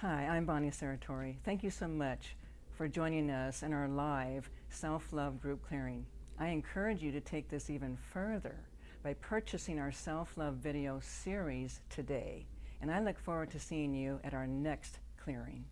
Hi, I'm Bonnie Saratori. Thank you so much for joining us in our live self-love group clearing. I encourage you to take this even further by purchasing our self-love video series today. And I look forward to seeing you at our next clearing.